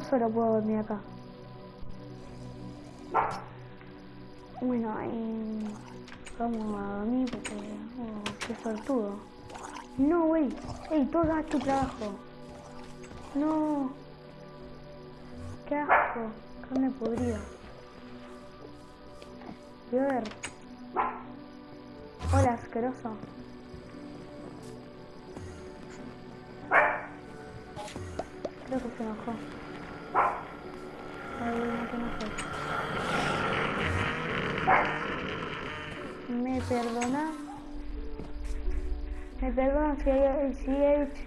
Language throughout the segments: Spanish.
Solo puedo dormir acá. Bueno, y vamos a dormir porque... Oh, qué sortudo. No, güey. Ey, todo hagas tu trabajo. No. Qué asco. Carne podrida. Ver. Hola, asqueroso. Creo que se enojó. Ay, no te enojes. ¿Me perdona? ¿Me perdona si he, si he hecho...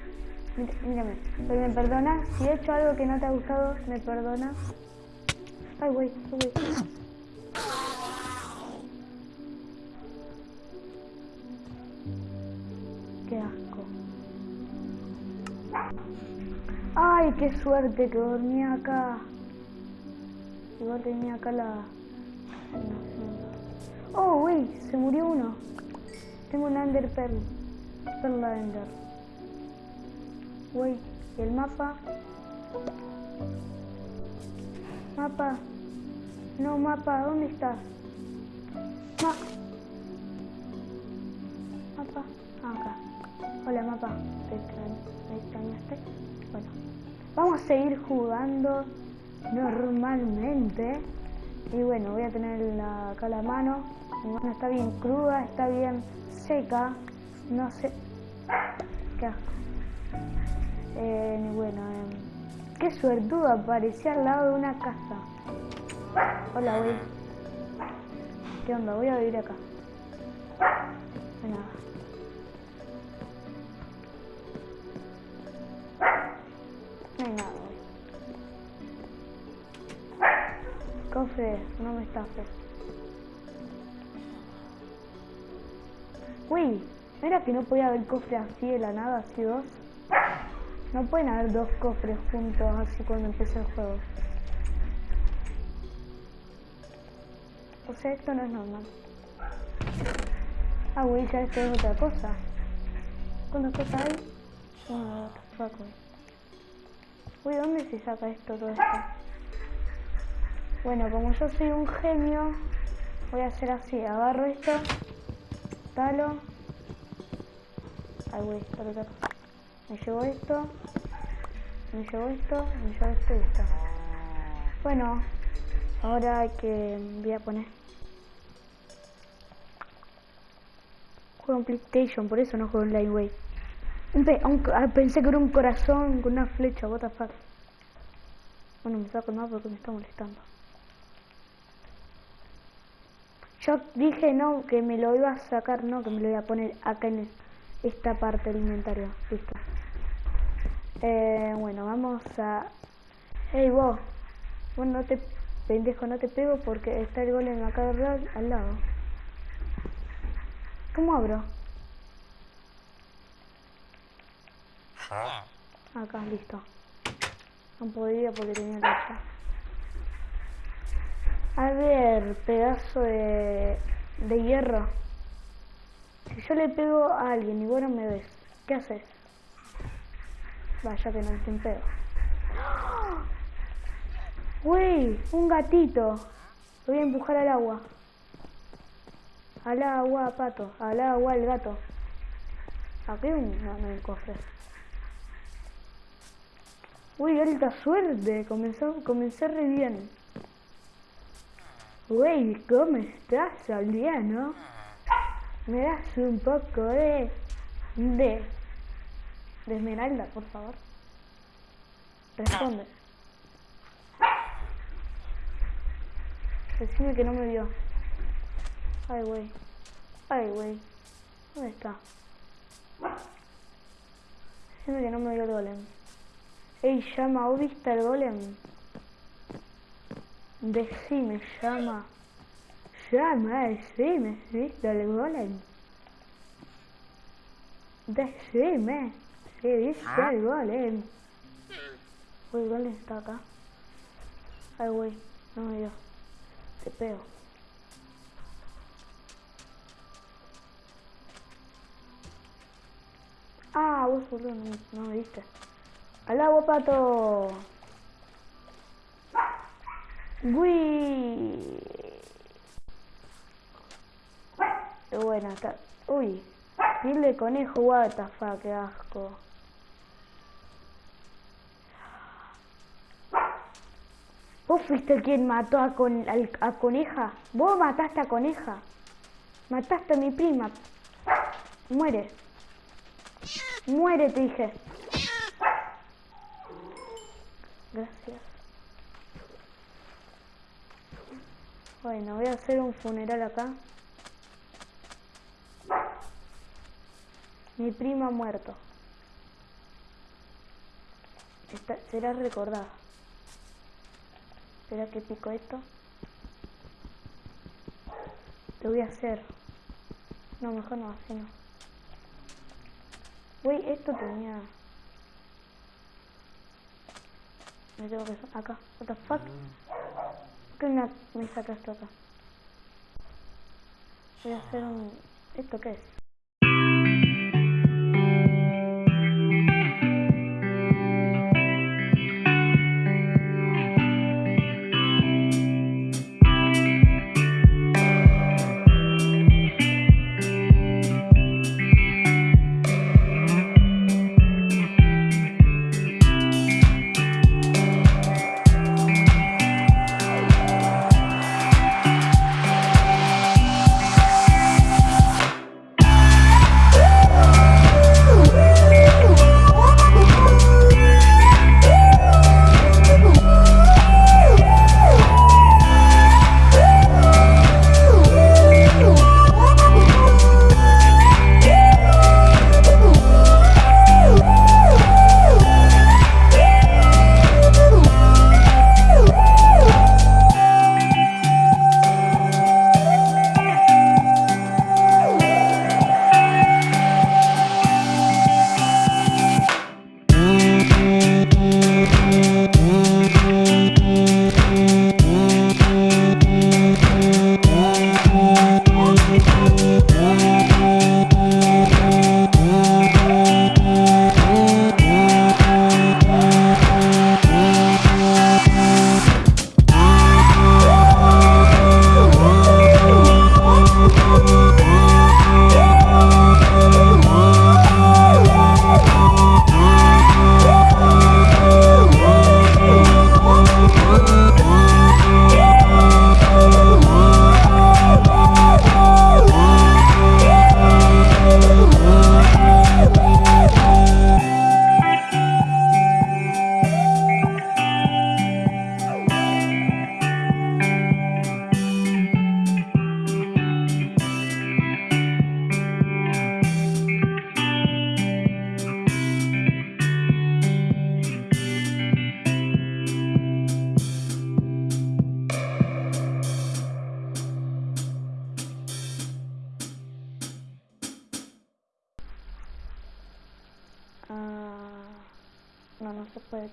Mírame, pero me perdona si he hecho algo que no te ha gustado, me perdona. Ay, güey, güey. Qué asco. Ay, qué suerte que dormía acá. Igual tenía acá la... Oh, güey, se murió uno. Tengo un Ender Pearl. Perla Ender. Güey, ¿y el mapa? Mapa. No, mapa, ¿dónde estás? Ma mapa. Ah, acá. Hola, mapa. ¿Te extrañ- ¿Me extrañaste? Bueno. Vamos a seguir jugando normalmente. Y bueno, voy a tener la, acá la mano. Mi mano está bien cruda, está bien seca. No sé. Qué asco. Eh, bueno, em, qué suertudo aparecía al lado de una casa. Hola, güey. ¿Qué onda? Voy a vivir acá. No hay nada. No nada, Cofre, no me estafes. Uy, ¿no era que no podía haber cofre así de la nada, así dos? No pueden haber dos cofres juntos así cuando empieza el juego. O sea, esto no es normal. Ah, güey, ya esto es otra cosa. ¿Cuántas cosas hay? Uy, ¿dónde se saca esto, todo esto? Bueno, como yo soy un genio, voy a hacer así. Agarro esto, talo. Ay, güey, talo. Me llevo esto, me llevo esto, me llevo esto y esto. Bueno, ahora que voy a poner. Juego en PlayStation, por eso no juego en Lightweight. Ah, pensé que era un corazón con una flecha, what the fuck. Bueno, me saco más porque me está molestando. Yo dije no, que me lo iba a sacar, no, que me lo iba a poner acá en esta parte del inventario. Listo. Eh, bueno, vamos a... Hey vos. Bueno, no te... Pendejo, no te pego porque está el golem acá al lado- al lado. ¿Cómo abro? Acá, listo. No podía porque tenía la. A ver, pedazo de, de hierro. Si yo le pego a alguien y vos no me ves, ¿qué haces? Vaya que no un pedo. ¡Uy! Un gatito. Lo voy a empujar al agua. Al agua, pato. Al agua, el gato. Aquí un... No, no hay cofre. Uy, alta suerte. Comenzó, comencé re bien. Güey, ¿cómo estás, Aldeano? ¿Me das un poco de... de... de esmeralda, por favor? Responde. Decime que no me vio. Ay, güey. Ay, güey. ¿Dónde está? Decime que no me vio el golem. Ey, llama, ¿o viste el golem? Decime, llama. Llama, decime, ¿viste el golem? Decime, ¿sí viste el golem? Uy, golem está acá. Ay, güey, no me dio. Te pego. Ah, vos no me diste. Al agua, pato. Uy. Buena está. Uy. Piel de conejo, what the fuck, qué asco. ¿Vos fuiste quien mató a, con, a Coneja? ¿Vos mataste a Coneja? Mataste a mi prima. Muere. Muere, te dije. Gracias. Bueno, voy a hacer un funeral acá. Mi prima ha muerto. será recordada. Espera que pico esto. Lo voy a hacer. No, mejor no, así no. Esto tenía... Me tengo que... Acá. What the fuck? ¿Por qué me saca esto acá? Voy a hacer un... ¿Esto qué es?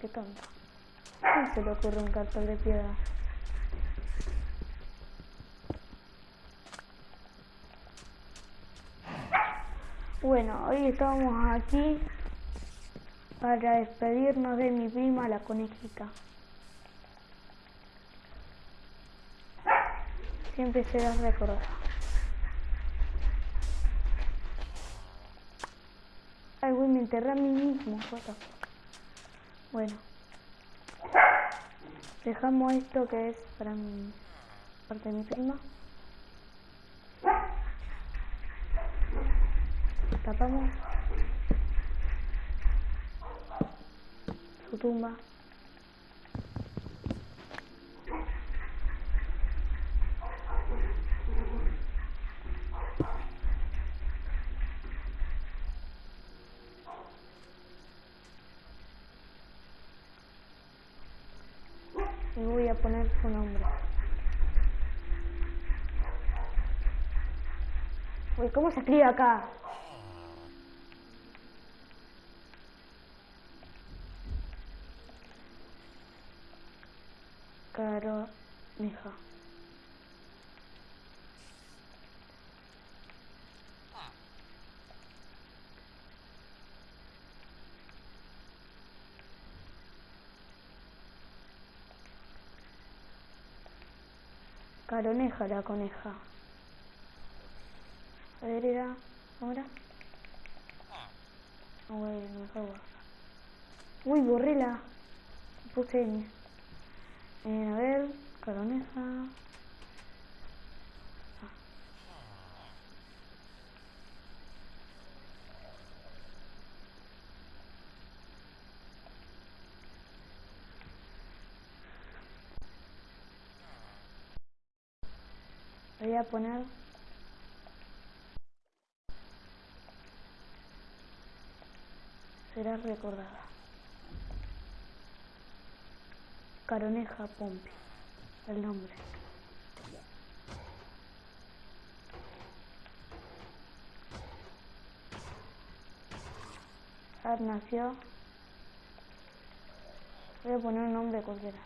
Qué tonto. ¿Cómo se le ocurre un cartón de piedra? Bueno, hoy estamos aquí para despedirnos de mi prima la conejita. Siempre será recordada. Ay, güey, me enterré a mí mismo, bueno. Dejamos esto que es para mi parte de mi prima. Tapamos su tumba. Voy a poner su nombre. Uy, ¿cómo se escribe acá? Caro, hija. Caroneja la coneja. A ver, era... ¿Cómo era? Ah, bueno, mejor guarda. Uy, borrela. Puse N. Eh, a ver, caroneja. voy a poner será recordada. Caroneja Pompi el nombre. Ad nació. Voy a poner un nombre cualquiera.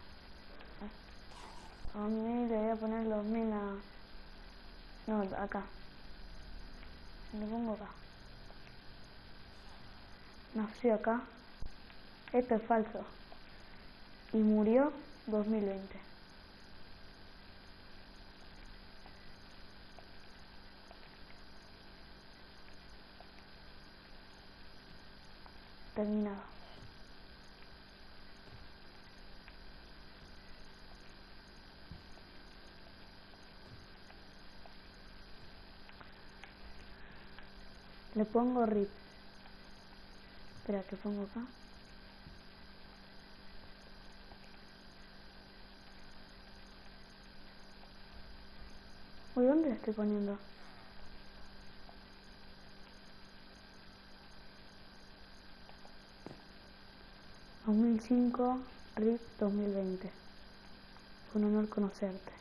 A mí le voy a poner los minas no, acá. Me pongo acá. Nació acá. Esto es falso. Y murió 2020. Terminado. Le pongo rip. Espera, que pongo acá. Uy, ¿dónde la estoy poniendo? ...2005, RIP 2020... ...un honor conocerte...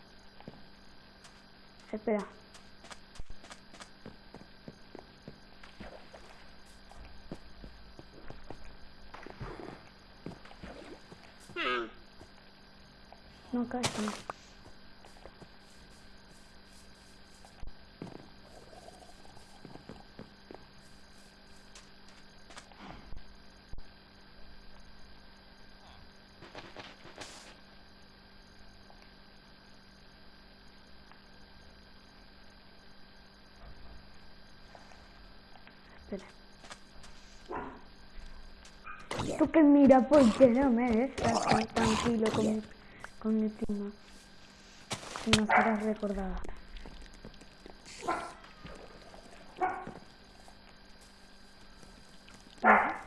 ...espera... No, no. Espera. Tú que mira, porque no me dejas tranquilo con con mi prima. Y no serás recordada.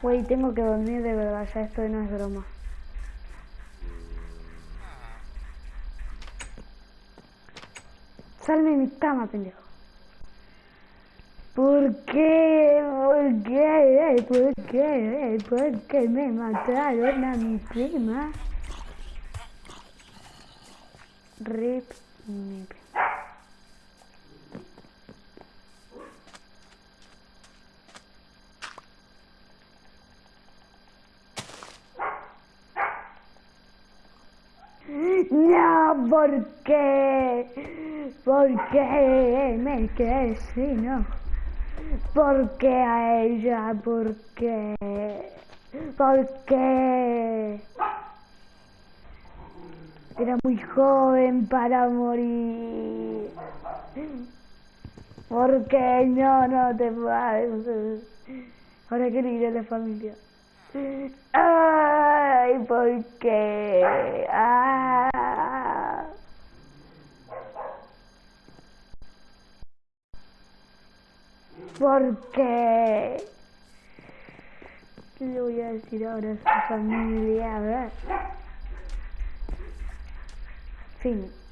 Güey, tengo que dormir de verdad, ya esto no es broma. Salme mi cama, pendejo. ¿Por qué? ¿Por qué? ¿Por qué? ¿Por qué me mataron a mi prima? Rip Nip. No, ¿por qué? ¿Por qué me quedé no? ¿Por qué a ella? ¿Por qué? ¿Por qué? Era muy joven para morir. ¿Por qué no, no te puedes? Ahora quiero ir a la familia. Ay, ¿por qué? Ah. ¿Por qué? ¿Qué le voy a decir ahora a su familia? A ver. Sim.